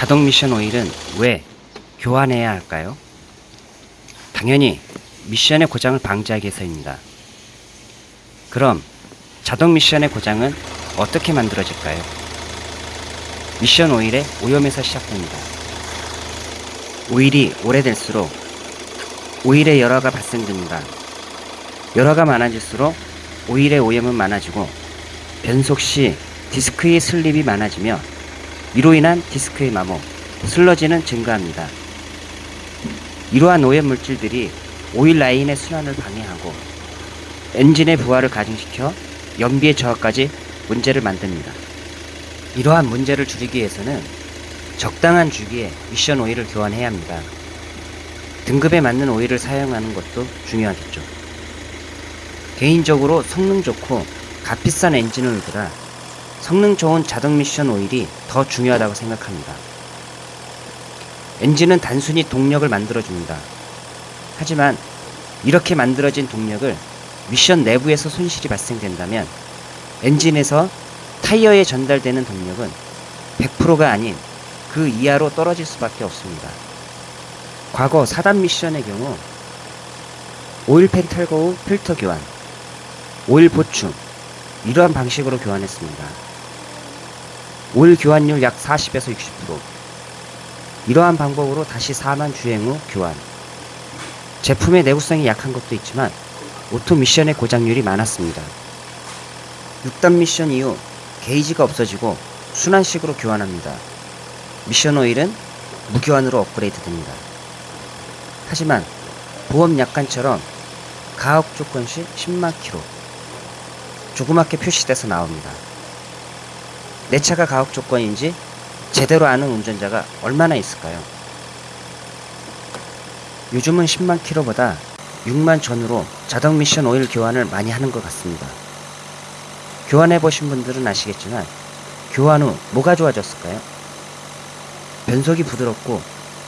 자동 미션 오일은 왜 교환해야 할까요? 당연히 미션의 고장을 방지하기 위해서입니다. 그럼 자동 미션의 고장은 어떻게 만들어질까요? 미션 오일의 오염에서 시작됩니다. 오일이 오래될수록 오일의 열화가 발생됩니다. 열화가 많아질수록 오일의 오염은 많아지고 변속 시 디스크의 슬립이 많아지며 이로 인한 디스크의 마모, 슬러지는 증가합니다. 이러한 오염 물질들이 오일 라인의 순환을 방해하고 엔진의 부하를 가중시켜 연비의 저하까지 문제를 만듭니다. 이러한 문제를 줄이기 위해서는 적당한 주기에 미션 오일을 교환해야 합니다. 등급에 맞는 오일을 사용하는 것도 중요하겠죠. 개인적으로 성능 좋고 값비싼 엔진 오일보다 성능 좋은 자동 미션 오일이 더 중요하다고 생각합니다. 엔진은 단순히 동력을 만들어줍니다. 하지만 이렇게 만들어진 동력을 미션 내부에서 손실이 발생된다면 엔진에서 타이어에 전달되는 동력은 100%가 아닌 그 이하로 떨어질 수밖에 없습니다. 과거 4단 미션의 경우 오일팬 탈거 후 필터 교환, 오일 보충 이러한 방식으로 교환했습니다. 오일 교환율 약 40에서 60% 이러한 방법으로 다시 4만 주행 후 교환 제품의 내구성이 약한 것도 있지만 오토 미션의 고장률이 많았습니다. 6단 미션 이후 게이지가 없어지고 순환식으로 교환합니다. 미션 오일은 무교환으로 업그레이드 됩니다. 하지만 보험 약관처럼 가혹 조건 시 10만 킬로 조그맣게 표시돼서 나옵니다. 내 차가 가혹 조건인지 제대로 아는 운전자가 얼마나 있을까요? 요즘은 10만 킬로보다 6만 전후로 자동 미션 오일 교환을 많이 하는 것 같습니다. 교환해 보신 분들은 아시겠지만 교환 후 뭐가 좋아졌을까요? 변속이 부드럽고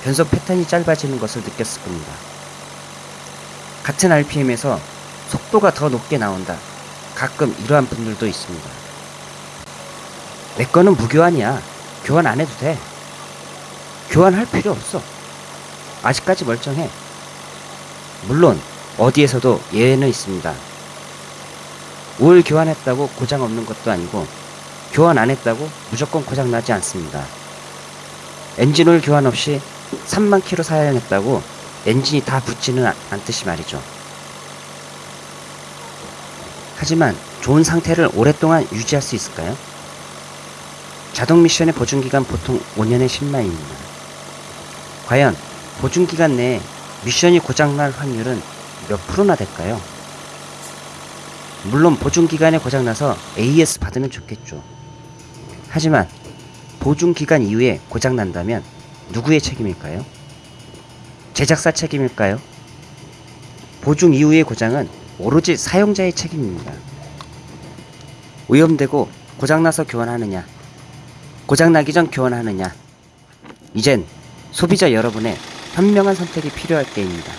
변속 패턴이 짧아지는 것을 느꼈을 겁니다. 같은 RPM에서 속도가 더 높게 나온다. 가끔 이러한 분들도 있습니다. 내 거는 무교환이야. 교환 안 해도 돼. 교환할 필요 없어. 아직까지 멀쩡해. 물론 어디에서도 예외는 있습니다. 오일 교환했다고 고장 없는 것도 아니고 교환 안 했다고 무조건 고장 나지 않습니다. 엔진 오일 교환 없이 3만 킬로 사용했다고 엔진이 다 붙지는 않- 않듯이 말이죠. 하지만 좋은 상태를 오랫동안 유지할 수 있을까요? 자동 미션의 보증기간 보통 5년에 10만입니다. 과연 보증기간 내에 미션이 고장날 확률은 몇 프로나 될까요? 물론 보증기간에 고장나서 AS 받으면 좋겠죠. 하지만 보증기간 이후에 고장난다면 누구의 책임일까요? 제작사 책임일까요? 보증 이후의 고장은 오로지 사용자의 책임입니다. 오염되고 고장나서 교환하느냐, 고장나기 전 교환하느냐, 이젠 소비자 여러분의 현명한 선택이 필요할 때입니다.